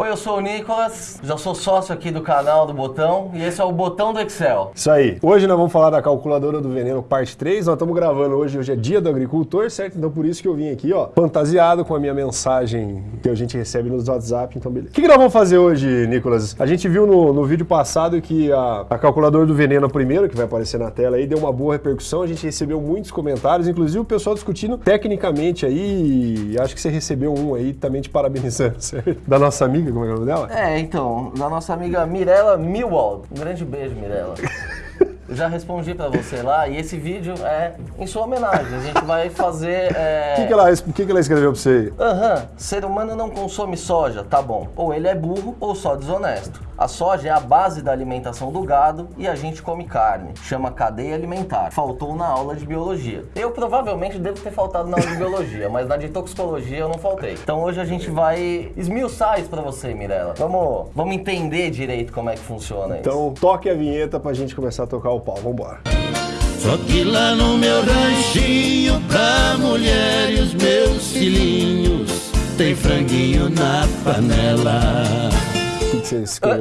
Oi, eu sou o Nicolas, já sou sócio aqui do canal do Botão e esse é o Botão do Excel. Isso aí. Hoje nós vamos falar da calculadora do veneno parte 3. Nós estamos gravando hoje, hoje é dia do agricultor, certo? Então por isso que eu vim aqui, ó, fantasiado com a minha mensagem que a gente recebe nos WhatsApp, então beleza. O que, que nós vamos fazer hoje, Nicolas? A gente viu no, no vídeo passado que a, a calculadora do veneno primeiro, que vai aparecer na tela aí, deu uma boa repercussão, a gente recebeu muitos comentários, inclusive o pessoal discutindo tecnicamente aí, acho que você recebeu um aí também te parabenizando, certo? Da nossa amiga, como é, é o nome dela? É, então, da nossa amiga Mirella Milwald. Um grande beijo, Mirella. Eu já respondi pra você lá e esse vídeo é em sua homenagem. A gente vai fazer. É... O que, que, ela, que, que ela escreveu pra você aí? Aham, uhum. ser humano não consome soja, tá bom. Ou ele é burro ou só desonesto. A soja é a base da alimentação do gado e a gente come carne. Chama cadeia alimentar. Faltou na aula de biologia. Eu provavelmente devo ter faltado na aula de biologia, mas na de toxicologia eu não faltei. Então hoje a gente vai esmiuçar isso pra você, Mirella. Vamos, vamos entender direito como é que funciona isso. Então toque a vinheta pra gente começar a tocar o pau. Vambora. Só que lá no meu ranchinho, pra mulher e os meus filhinhos, tem franguinho na panela que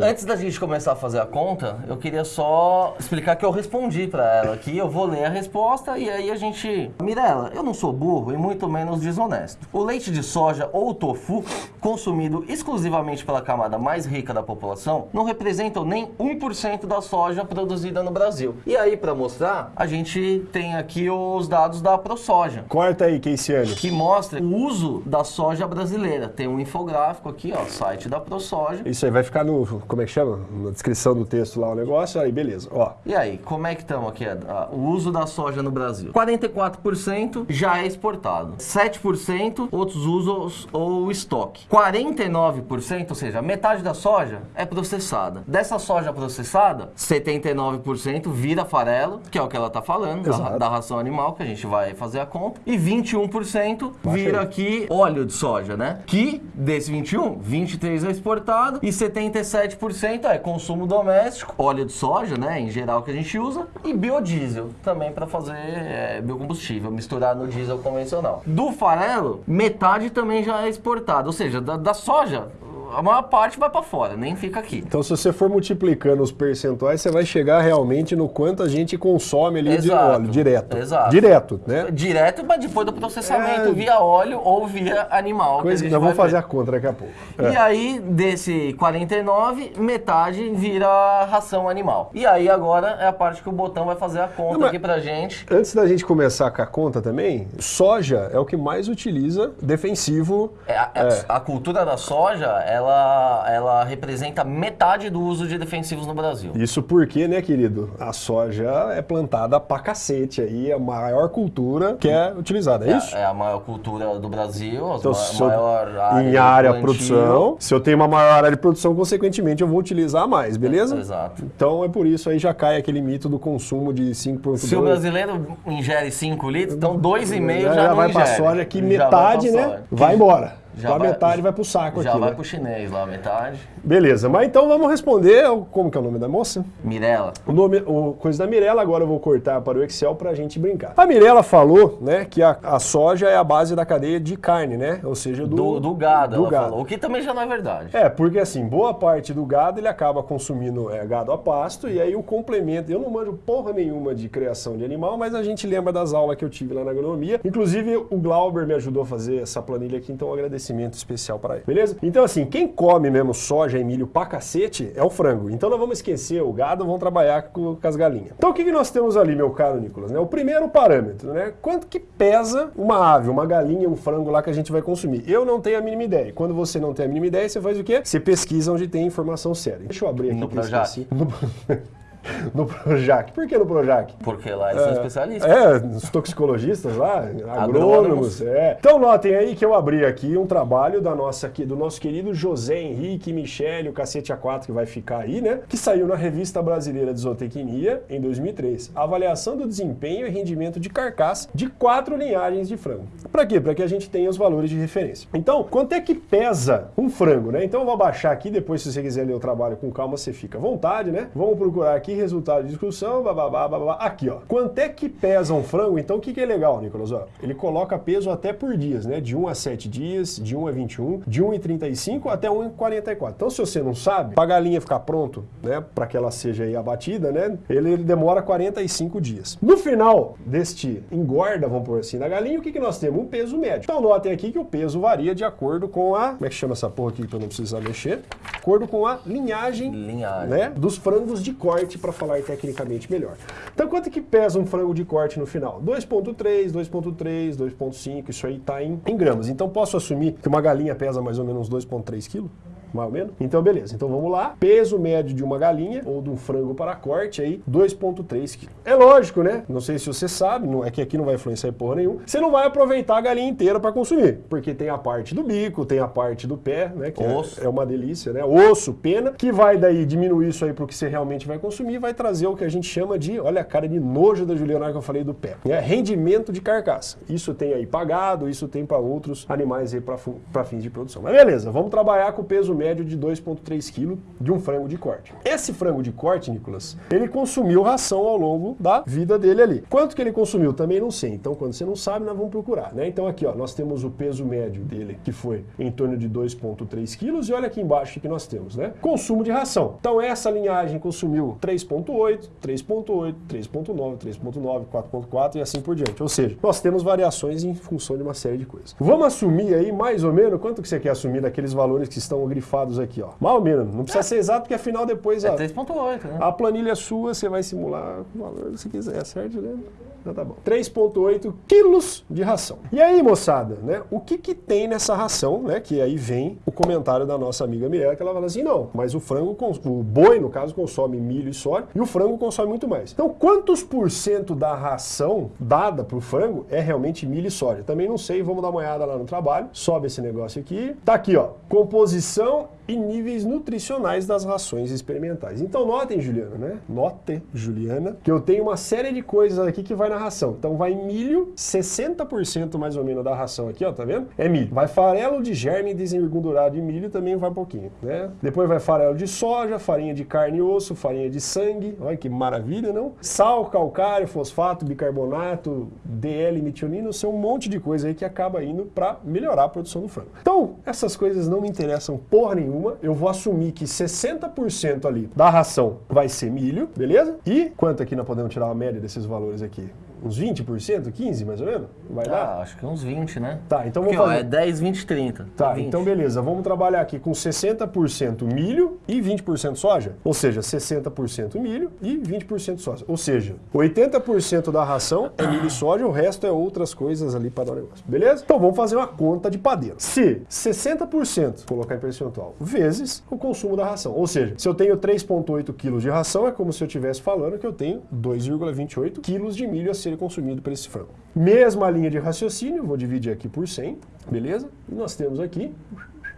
Antes da gente começar a fazer a conta, eu queria só explicar que eu respondi para ela aqui. Eu vou ler a resposta e aí a gente. Mirella, eu não sou burro e muito menos desonesto. O leite de soja ou tofu, consumido exclusivamente pela camada mais rica da população, não representam nem 1% da soja produzida no Brasil. E aí, para mostrar, a gente tem aqui os dados da ProSoja. Corta aí, Keiciane. Que mostra o uso da soja brasileira. Tem um infográfico aqui, ó, site da ProSoja. Isso aí vai ficar no, como é que chama? Na descrição do texto lá o negócio, aí beleza, ó. E aí, como é que estamos aqui? O uso da soja no Brasil. 44% já é exportado. 7% outros usos ou estoque. 49%, ou seja, metade da soja é processada. Dessa soja processada, 79% vira farelo, que é o que ela está falando, da, da, ração animal, que a gente vai fazer a conta. E 21% vira aqui óleo de soja, né? Que desse 21, 23 é exportado e 77% é consumo doméstico, óleo de soja, né, em geral que a gente usa, e biodiesel também para fazer é, biocombustível, misturar no diesel convencional. Do farelo, metade também já é exportado, ou seja, da, da soja, a maior parte vai para fora, nem fica aqui. Então, se você for multiplicando os percentuais, você vai chegar realmente no quanto a gente consome ali Exato. de óleo, direto. Exato. Direto, né? Direto, mas depois do processamento, é... via óleo ou via animal. Coisa que, nós vamos fazer a conta daqui a pouco. É. E aí, desse 49, metade vira ração animal. E aí, agora é a parte que o botão vai fazer a conta Não, aqui pra gente. Antes da gente começar com a conta também, soja é o que mais utiliza defensivo. É, a, é. a cultura da soja é ela, ela representa metade do uso de defensivos no Brasil. Isso porque, né, querido, a soja é plantada pra cacete aí, é a maior cultura que é utilizada, é, é isso? É a maior cultura do Brasil, então, ma maior área Em área de produção, se eu tenho uma maior área de produção, consequentemente eu vou utilizar mais, beleza? É, exato. Então é por isso aí já cai aquele mito do consumo de 5,2. Se o brasileiro ingere 5 litros, então 2,5 já, já, já vai para soja que metade, vai né, vai embora. Já vai, metade vai pro saco já aqui. Já vai né? pro chinês lá, metade. Beleza, mas então vamos responder. Como que é o nome da moça? Mirella. O nome, o, coisa da Mirella, agora eu vou cortar para o Excel pra gente brincar. A Mirella falou, né, que a, a soja é a base da cadeia de carne, né? Ou seja, do, do, do gado, do gado. Falou, o que também já não é verdade. É, porque assim, boa parte do gado ele acaba consumindo é, gado a pasto e aí o complemento. Eu não manjo porra nenhuma de criação de animal, mas a gente lembra das aulas que eu tive lá na agronomia. Inclusive, o Glauber me ajudou a fazer essa planilha aqui, então um agradecimento especial para ele. Beleza? Então, assim, quem come mesmo soja e milho pra cacete é o frango. Então, nós vamos esquecer o gado, vamos trabalhar com, com as galinhas. Então, o que, que nós temos ali, meu caro Nicolas? Né? O primeiro parâmetro, né? Quanto que pesa uma ave, uma galinha, um frango lá que a gente vai consumir? Eu não tenho a mínima ideia. Quando você não tem a mínima ideia, você faz o quê? Você pesquisa onde tem informação séria. Deixa eu abrir aqui. No. No... no Projac. Por que no Projac? Porque lá eles é, são especialistas. É, os toxicologistas lá, agrônomos. É. Então notem aí que eu abri aqui um trabalho da nossa, do nosso querido José Henrique Michele, o cacete A4 que vai ficar aí, né? Que saiu na Revista Brasileira de Zootecnia em 2003. Avaliação do desempenho e rendimento de carcaça de quatro linhagens de frango. Para quê? Para que a gente tenha os valores de referência. Então, quanto é que pesa um frango, né? Então eu vou abaixar aqui, depois se você quiser ler o trabalho com calma, você fica à vontade, né? Vamos procurar aqui aqui, resultado de discussão, bababá, babá. Aqui, ó. Quanto é que pesa um frango? Então, o que, que é legal, Nicolas? Ó, ele coloca peso até por dias, né? De 1 a 7 dias, de 1 a 21, de 1 a 35 até 1 a 44. Então, se você não sabe, para a galinha ficar pronto, né? Para que ela seja aí abatida, né? Ele, ele demora 45 dias. No final deste engorda, vamos por assim, da galinha, o que, que nós temos? Um peso médio. Então, notem aqui que o peso varia de acordo com a... Como é que chama essa porra aqui para eu não precisar mexer? De acordo com a linhagem, Linhagem. né? Dos frangos de corte, para falar tecnicamente melhor. Então, quanto que pesa um frango de corte no final? 2.3, 2.3, 2.5, isso aí tá em, em gramas. Então, posso assumir que uma galinha pesa mais ou menos 2.3 quilos? Mais ou menos. Então, beleza. Então, vamos lá. Peso médio de uma galinha ou de um frango para corte aí, 2.3 kg. É lógico, né? Não sei se você sabe, não, é que aqui não vai influenciar porra nenhuma. Você não vai aproveitar a galinha inteira para consumir, porque tem a parte do bico, tem a parte do pé, né? Que é- Osso. É, uma delícia, né? Osso, pena, que vai daí diminuir isso aí pro que você realmente vai consumir, vai trazer o que a gente chama de, olha a cara de nojo da Juliana que eu falei do pé, é rendimento de carcaça. Isso tem aí pagado, isso tem para outros animais aí para fins de produção. Mas beleza, vamos trabalhar com o peso médio de 2,3 kg de um frango de corte. Esse frango de corte, Nicolas, ele consumiu ração ao longo da vida dele ali. Quanto que ele consumiu? Também não sei. Então, quando você não sabe, nós vamos procurar, né? Então, aqui, ó, nós temos o peso médio dele, que foi em torno de 2,3 quilos, e olha aqui embaixo o que nós temos, né? Consumo de ração. Então, essa linhagem consumiu 3,8, 3,8, 3,9, 3,9, 4,4 e assim por diante. Ou seja, nós temos variações em função de uma série de coisas. Vamos assumir aí, mais ou menos, quanto que você quer assumir daqueles valores que estão grifados aqui? aqui, ó. Menos. Não precisa ser exato, porque afinal depois É ó, 3.8, né? a planilha é sua, você vai simular o valor que você quiser, certo, né? Então tá bom. 3,8 quilos de ração. E aí, moçada, né? O que que tem nessa ração, né? Que aí vem o comentário da nossa amiga Mirella, que ela fala assim, não, mas o frango, o boi, no caso, consome milho e soja, e o frango consome muito mais. Então, quantos por cento da ração dada pro frango é realmente milho e soja? Também não sei, vamos dar uma olhada lá no trabalho. Sobe esse negócio aqui. Tá aqui, ó. Composição don't e níveis nutricionais das rações experimentais. Então notem, Juliana, né? Note, Juliana, que eu tenho uma série de coisas aqui que vai na ração. Então vai milho, 60% mais ou menos da ração aqui, ó, tá vendo? É milho. Vai farelo de germe desengordurado de milho também vai um pouquinho, né? Depois vai farelo de soja, farinha de carne e osso, farinha de sangue, olha que maravilha, não? Sal, calcário, fosfato, bicarbonato, DL, metionino, são um monte de coisa aí que acaba indo para melhorar a produção do frango. Então, essas coisas não me interessam porra nenhuma, eu vou assumir que 60% ali da ração vai ser milho, beleza? E quanto aqui nós podemos tirar a média desses valores aqui? Uns 20%, 15 mais ou menos? Vai dar? Ah, acho que uns 20, né? Tá, então Porque, vamos ó, fazer. é 10, 20, 30. Tá, 20. então beleza, vamos trabalhar aqui com 60% milho e 20% soja. Ou seja, 60% milho e 20% soja. Ou seja, 80% da ração é milho e soja, o resto é outras coisas ali para dar o negócio. Beleza? Então vamos fazer uma conta de padeiro. Se 60% colocar em percentual vezes o consumo da ração. Ou seja, se eu tenho 3,8 quilos de ração, é como se eu estivesse falando que eu tenho 2,28 quilos de milho a ser consumido por esse frango. Mesma linha de raciocínio, vou dividir aqui por 100, beleza? E nós temos aqui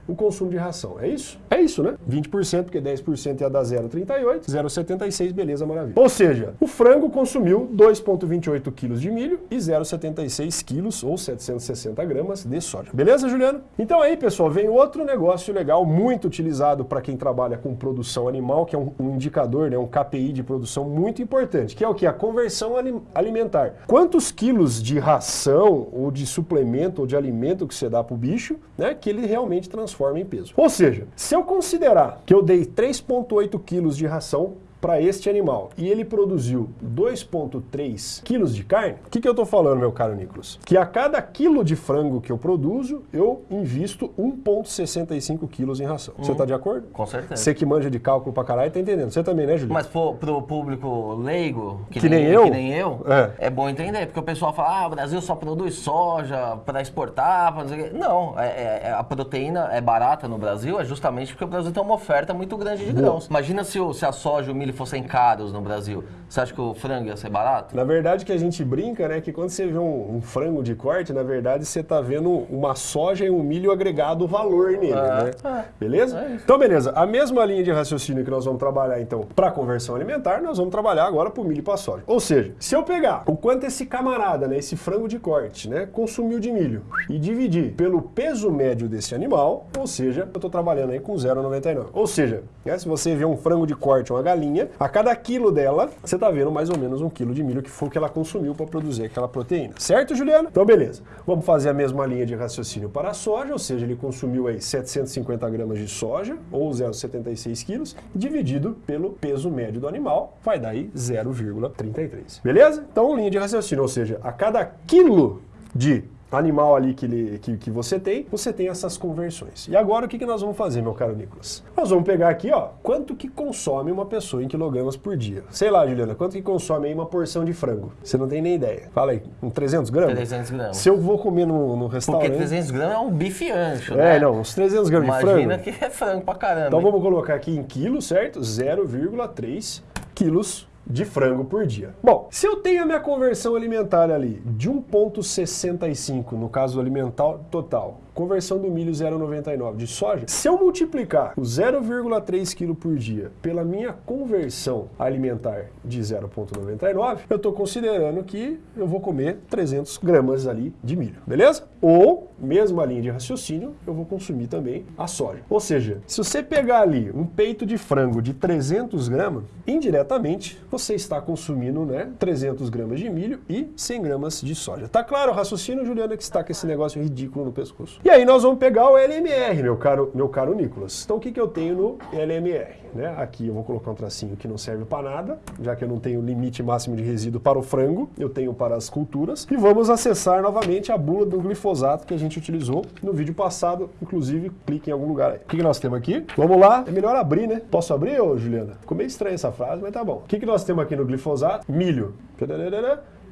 o consumo de ração. É isso? É isso, né? 20%, porque 10% ia dar 0,38, 0,76, beleza, maravilha. Ou seja, o frango consumiu 2,28 quilos de milho e 0,76 quilos, ou 760 gramas, de soja. Beleza, Juliano? Então aí, pessoal, vem outro negócio legal, muito utilizado para quem trabalha com produção animal, que é um, um indicador, né, um KPI de produção muito importante, que é o que? A conversão ali- alimentar. Quantos quilos de ração, ou de suplemento, ou de alimento que você dá para o bicho, né, que ele realmente transforma em peso. Ou seja, se eu considerar que eu dei 3,8 quilos de ração para este animal e ele produziu 2,3 quilos de carne, o que, que eu estou falando, meu caro Nicolas? Que a cada quilo de frango que eu produzo, eu invisto 1,65 quilos em ração. Você está de acordo? Com certeza. Você que manja de cálculo pra caralho, tá entendendo. Você também, né, Juliano? Mas pro, pro público leigo, que, Que nem eu? que nem eu, É. é. bom entender, porque o pessoal fala, ah, o Brasil só produz soja para exportar, pra não sei o quê. Não, é, é- é- a proteína é barata no Brasil, é justamente porque o Brasil tem uma oferta muito grande de grãos. Imagina se, o- se a soja e o milho fossem caros no Brasil. Você acha que o frango ia ser barato? Na verdade, que a gente brinca, né? Que quando você vê um, um frango de corte, na verdade, você tá vendo uma soja e um milho agregado valor nele, É, né? é. Beleza? É então, beleza. A mesma linha de raciocínio que nós vamos trabalhar, então, para conversão alimentar, nós vamos trabalhar agora para o milho e para soja. Ou seja, se eu pegar o quanto esse camarada, né? Esse frango de corte, né? Consumiu de milho e dividir pelo peso médio desse animal, ou seja, eu tô trabalhando aí com 0,99. Ou seja, né, se você vê um frango de corte, uma galinha, linha, a cada quilo dela, você tá vendo mais ou menos um quilo de milho que foi o que ela consumiu para produzir aquela proteína. Certo, Juliana? Então, beleza. Vamos fazer a mesma linha de raciocínio para a soja, ou seja, ele consumiu aí 750 gramas de soja, ou 0,76 quilos, dividido pelo peso médio do animal, vai dar aí 0,33. Beleza? Então, linha de raciocínio, ou seja, a cada quilo de animal ali que, ele, que, que, você tem, você tem essas conversões. E agora o que, que nós vamos fazer, meu caro Nicolas? Nós vamos pegar aqui, ó, quanto que consome uma pessoa em quilogramas por dia. Sei lá, Juliana, quanto que consome aí uma porção de frango? Você não tem nem ideia. Fala aí, um 300 gramas? 300 gramas. Se eu vou comer no, no restaurante... Porque 300 gramas é um bife ancho, é, né? É, não, uns 300 gramas Imagina de frango. Imagina que é frango pra caramba. Então hein? vamos colocar aqui em quilos, certo? 0,3 quilos de frango por dia. Bom, se eu tenho a minha conversão alimentar ali de 1,65 no caso alimentar total, conversão do milho 0,99 de soja, se eu multiplicar o 0,3 kg por dia pela minha conversão alimentar de 0,99, eu estou considerando que eu vou comer 300 gramas ali de milho, beleza? Ou, mesma linha de raciocínio, eu vou consumir também a soja. Ou seja, se você pegar ali um peito de frango de 300 gramas, indiretamente você está consumindo né, 300 gramas de milho e 100 gramas de soja. Tá claro o raciocínio, Juliana, que está com esse negócio ridículo no pescoço. E aí nós vamos pegar o LMR, meu caro, meu caro Nicolas. Então o que, que eu tenho no LMR? Né? Aqui eu vou colocar um tracinho que não serve para nada, já que eu não tenho limite máximo de resíduo para o frango, eu tenho para as culturas. E vamos acessar novamente a bula do glifosato que a gente utilizou no vídeo passado. Inclusive, clique em algum lugar aí. O que, que nós temos aqui? Vamos lá. É melhor abrir, né? Posso abrir, ô Juliana? Ficou meio estranha essa frase, mas tá bom. O que, que nós temos aqui no glifosato? Milho.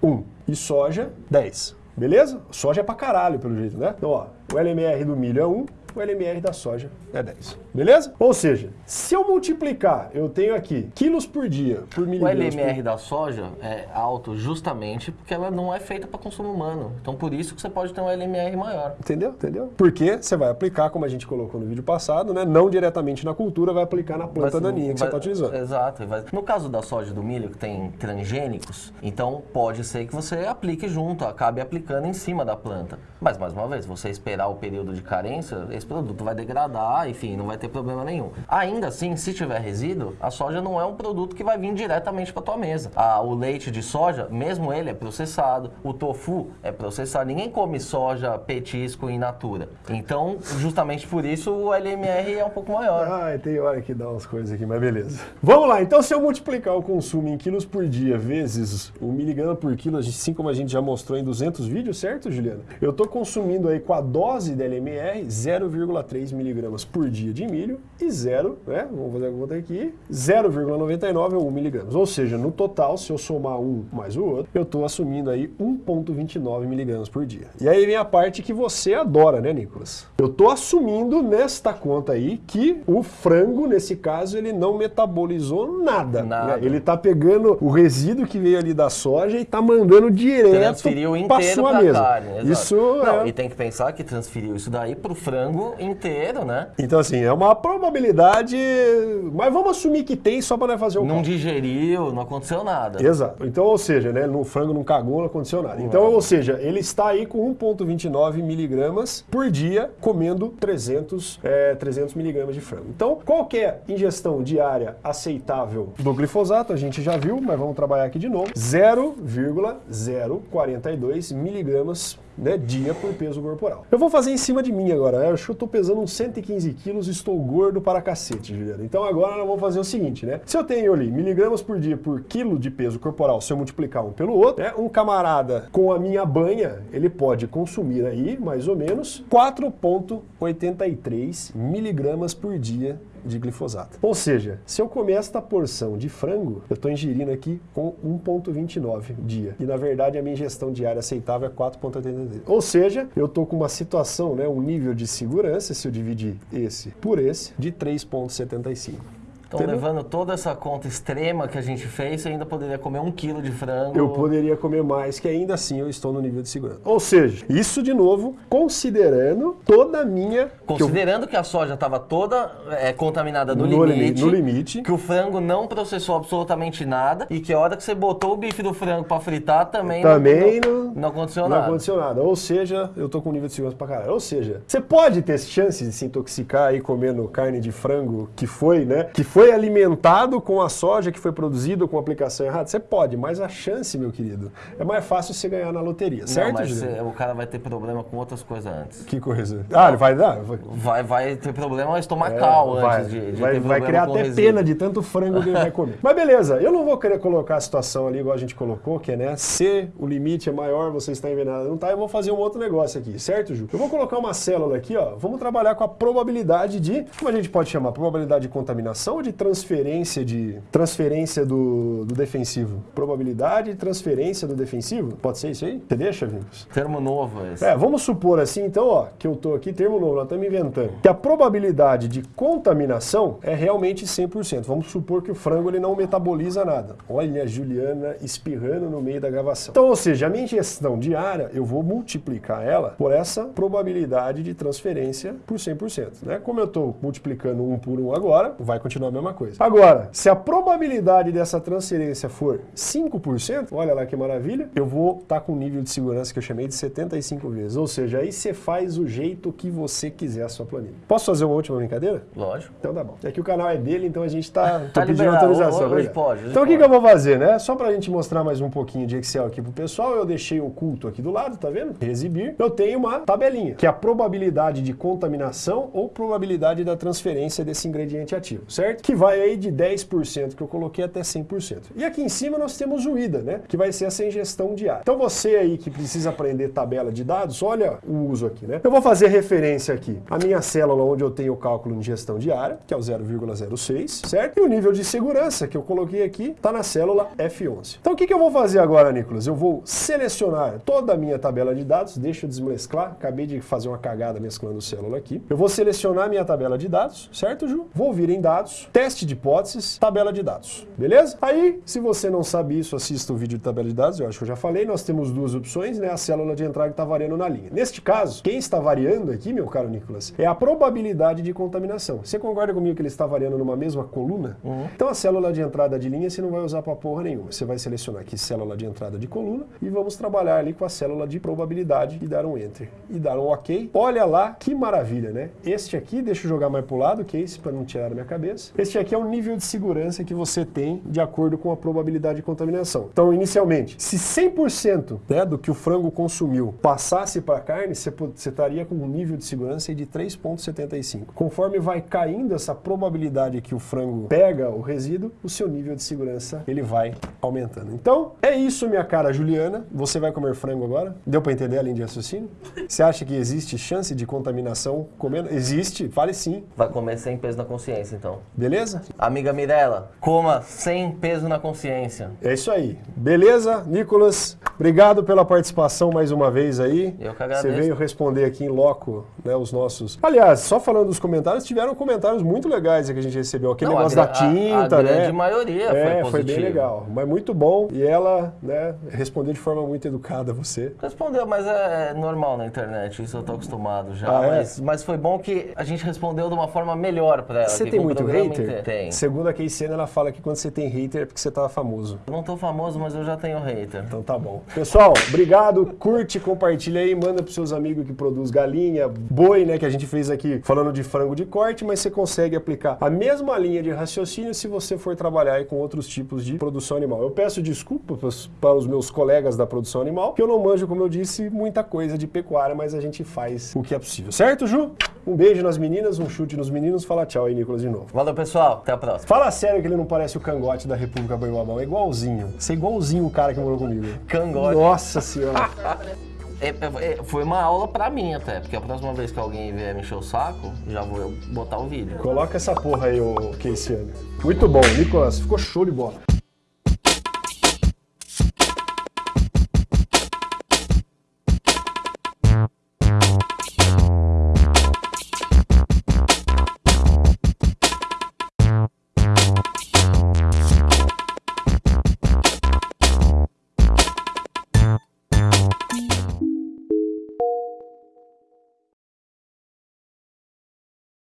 1. Um. E soja, 10. Beleza? Soja é pra caralho, pelo jeito, né? Então, ó, o LMR do milho é 1, o LMR da soja é 10. Beleza? Ou seja, se eu multiplicar, eu tenho aqui quilos por dia por O miligramas LMR por... da soja é alto justamente porque ela não é feita para consumo humano. Então por isso que você pode ter um LMR maior. Entendeu? Entendeu? Porque você vai aplicar, como a gente colocou no vídeo passado, né? Não diretamente na cultura, vai aplicar na planta Vai- daninha que você está utilizando. Exato. vai- No caso da soja e do milho, que tem transgênicos, então pode ser que você aplique junto, acabe aplicando em cima da planta. Mas, mais uma vez, você esperar o período de carência, esse produto vai degradar, enfim, não vai ter problema nenhum. Ainda assim, se tiver resíduo, a soja não é um produto que vai vir diretamente para tua mesa. Ah, o leite de soja, mesmo ele é processado, o tofu é processado. Ninguém come soja, petisco in natura. Então, justamente por isso, o LMR é um pouco maior. Ai, tem hora que dá umas coisas aqui, mas beleza. Vamos lá, então se eu multiplicar o consumo em quilos por dia vezes o miligrama por quilo, assim como a gente já mostrou em 200 vídeos, certo, Juliana? Eu tô consumindo aí com a dose da LMR 0,3 miligramas por dia de milho e 0, né, vamos fazer a conta aqui, 0,99 ou 1 miligramas. Ou seja, no total, se eu somar um mais o outro, eu tô assumindo aí 1,29 miligramas por dia. E aí vem a parte que você adora, né, Nicolas? Eu tô assumindo nesta conta aí que o frango, nesse caso, ele não metabolizou nada. Nada. né? Ele tá pegando o resíduo que veio ali da soja e tá mandando direto transferiu pra inteiro sua mesa. carne. Isso Não, é... E tem que pensar que transferiu isso daí pro frango inteiro, né? Então, assim, é uma probabilidade. Mas vamos assumir que tem só para fazer o Não digeriu, não aconteceu nada. Exato. Então, ou seja, né, no frango não cagou, não aconteceu nada. Então, ou seja, ele está aí com 1,29 miligramas por dia comendo 300, é, 300 miligramas de frango. Então, qualquer ingestão diária aceitável do glifosato, a gente já viu, mas vamos trabalhar aqui de novo, 0,042 miligramas né, dia por peso corporal. Eu vou fazer em cima de mim agora. Eu acho que eu tô pesando uns 115 quilos e estou gordo para cacete, Juliana. Então agora nós vamos fazer o seguinte, né? Se eu tenho ali miligramas por dia por quilo de peso corporal, se eu multiplicar um pelo outro, né, um camarada com a minha banha, ele pode consumir aí, mais ou menos, 4,83 miligramas por dia de glifosato. Ou seja, se eu comer esta porção de frango, eu estou ingerindo aqui com 1,29 dia. E na verdade a minha ingestão diária aceitável é 4,83. Ou seja, eu estou com uma situação, né, um nível de segurança, se eu dividir esse por esse, de 3,75. Então, Entendeu? levando toda essa conta extrema que a gente fez, você ainda poderia comer um quilo de frango. Eu poderia comer mais, que ainda assim eu estou no nível de segurança. Ou seja, isso de novo, considerando toda a minha. que eu- Considerando que, a soja estava toda é, contaminada no, No limite, limi- no limite. que o frango não processou absolutamente nada e que a hora que você botou o bife do frango para fritar também, Também não, não, não, não aconteceu não nada. aconteceu nada. Ou seja, eu tô com um nível de segurança pra caralho. Ou seja, você pode ter chance de se intoxicar aí comendo carne de frango que foi, né? Que foi foi alimentado com a soja que foi produzida com a aplicação errada? Você pode, mas a chance, meu querido, é mais fácil você ganhar na loteria, certo, Não, mas cê- o cara vai ter problema com outras coisas antes. Que coisa. Ah, ele vai dar? Vai, Vai, vai ter problema estomacal É, vai, antes de, de vai, vai criar até resíduo. pena de tanto frango que ele vai comer. Mas beleza, eu não vou querer colocar a situação ali igual a gente colocou, que é, né, se o limite é maior, você está envenenado, não tá, eu vou fazer um outro negócio aqui, certo, Ju? Eu vou colocar uma célula aqui, ó, vamos trabalhar com a probabilidade de, como a gente pode chamar, probabilidade de contaminação ou de transferência de, transferência do, do defensivo? Probabilidade de transferência do defensivo? Pode ser isso aí? Você deixa, Vincos? Termo novo esse. É, vamos supor assim, então, ó, que eu tô aqui, termo novo, nós estamos inventando. Que a probabilidade de contaminação é realmente 100%. Vamos supor que o frango ele não metaboliza nada. Olha a Juliana espirrando no meio da gravação. Então, ou seja, a minha ingestão diária, eu vou multiplicar ela por essa probabilidade de transferência por 100%, né? Como eu tô multiplicando um por um agora, vai continuar a mesma coisa. Agora, se a probabilidade dessa transferência for 5%, olha lá que maravilha, eu vou estar com um nível de segurança que eu chamei de 75 vezes. Ou seja, aí você faz o jeito que você quiser a sua planilha. Posso fazer uma última brincadeira? Lógico. Então tá bom. É que o canal é dele, então a gente tá, tô Tá pedindo liberado. autorização. Hoje obrigado. pode, hoje então o que, que eu vou fazer, né? Só pra gente mostrar mais um pouquinho de Excel aqui pro pessoal, eu deixei oculto aqui do lado, tá vendo? Exibir. Eu tenho uma tabelinha, que é a probabilidade de contaminação ou probabilidade da transferência desse ingrediente ativo, certo? Que vai aí de 10% que eu coloquei até 100%. E aqui em cima nós temos o IDA, né? Que vai ser essa ingestão diária. Então você aí que precisa aprender tabela de dados, olha o uso aqui, né? Eu vou fazer referência aqui à minha célula onde eu tenho o cálculo de ingestão diária, que é o 0,06, certo? E o nível de segurança que eu coloquei aqui está na célula F11. Então o que, que eu vou fazer agora, Nicolas? Eu vou selecionar toda a minha tabela de dados, deixa eu desmesclar, acabei de fazer uma cagada mesclando célula aqui. Eu vou selecionar minha tabela de dados, certo, Ju? Vou vir em dados, teste de hipóteses, tabela de dados, beleza? Aí, se você não sabe isso, assista o vídeo de tabela de dados, eu acho que eu já falei, nós temos duas opções, né? A célula de entrada está variando na linha. Neste caso, quem está variando aqui, meu caro Nicolas, é a probabilidade de contaminação. Você concorda comigo que ele está variando numa mesma coluna? Então a célula de entrada de linha você não vai usar para porra nenhuma. Você vai selecionar aqui célula de entrada de coluna e vamos trabalhar ali com a célula de probabilidade e dar um enter. E dar um ok. Olha lá que maravilha, né? Este aqui, deixa eu jogar mais pro lado, que é esse para não tirar da minha cabeça. Este aqui é o nível de segurança que você tem de acordo com a probabilidade de contaminação. Então, inicialmente, se 100% né, do que o frango consumiu passasse para a carne, você, estaria com um nível de segurança de 3,75. Conforme vai caindo essa probabilidade que o frango pega o resíduo, o seu nível de segurança ele vai aumentando. Então, é isso, minha cara Juliana. Você vai comer frango agora? Deu para entender a linha de raciocínio? Você acha que existe chance de contaminação comendo? Existe, fale sim. Vai comer sem peso na consciência, então. Beleza? Amiga Mirella, coma sem peso na consciência. É isso aí. Beleza, Nicolas? Obrigado pela participação mais uma vez aí. Eu que Você agradeço. veio responder aqui em loco, né, os nossos. Aliás, só falando dos comentários, tiveram comentários muito legais que a gente recebeu. Aquele Não, a negócio da gra- a- tinta, a né? grande maioria foi é, foi bem positivo. legal. Mas muito bom. E ela, né, respondeu de forma muito educada a você. Respondeu, mas é normal na internet, isso eu tô acostumado já. Ah, é? mas, mas foi bom que a gente respondeu de uma forma melhor pra ela. Você tem muito hater? inteiro- Tem. Segundo a Keisena, ela fala que quando você tem hater é porque você tá famoso. Eu não tô famoso, mas eu já tenho hater. Então tá bom. Pessoal, obrigado. Curte, compartilha aí, manda pros seus amigos que produz galinha, boi, né, que a gente fez aqui falando de frango de corte, mas você consegue aplicar a mesma linha de raciocínio se você for trabalhar aí com outros tipos de produção animal. Eu peço desculpa pros- para os meus colegas da produção animal, que eu não manjo, como eu disse, muita coisa de pecuária, mas a gente faz o que é possível. Certo, Ju? Um beijo nas meninas, um chute nos meninos. Fala tchau aí, Nicolas, de novo. Valeu, pessoal. Até a próxima. Fala sério que ele não parece o cangote da República Boibabão. É igualzinho. Você é igualzinho o cara que morou comigo. Cangote. Nossa senhora. É, é, é, foi uma aula pra mim até, porque a próxima vez que alguém vier me encher o saco, já vou botar o vídeo. Coloca essa porra aí, ô Keisiano. Muito bom, Nicolas. Ficou show de bola.